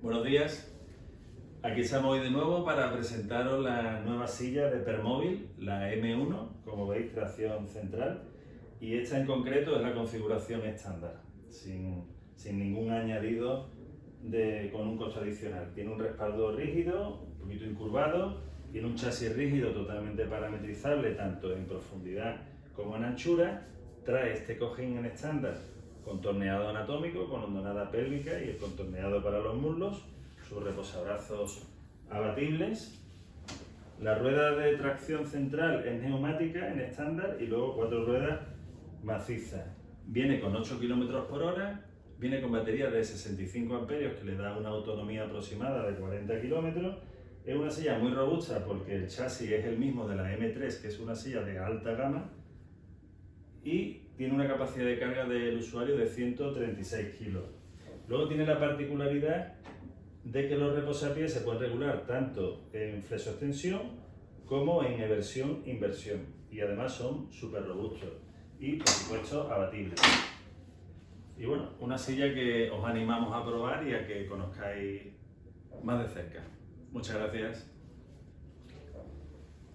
Buenos días. Aquí estamos hoy de nuevo para presentaros la nueva silla de Permóvil, la M1, como veis, tracción central. Y esta en concreto es la configuración estándar, sin, ningún añadido de, con un costo adicional. Tiene un respaldo rígido, un poquito incurvado, tiene un chasis rígido totalmente parametrizable, tanto en profundidad como en anchura. Trae este cojín en estándar contorneado anatómico con hondonada pélvica y el contorneado para los muslos, sus reposabrazos abatibles. La rueda de tracción central es neumática en estándar y luego cuatro ruedas macizas. Viene con 8 km por hora, viene con batería de 65 amperios que le da una autonomía aproximada de 40 km. Es una silla muy robusta porque el chasis es el mismo de la M3, que es una silla de alta gama, y tiene una capacidad de carga del usuario de 136 kilos. Luego tiene la particularidad de que los reposapiés se pueden regular tanto en flexo-extensión como en eversión-inversión y además son súper robustos y por supuesto abatibles. Y bueno, una silla que os animamos a probar y a que conozcáis más de cerca. Muchas gracias.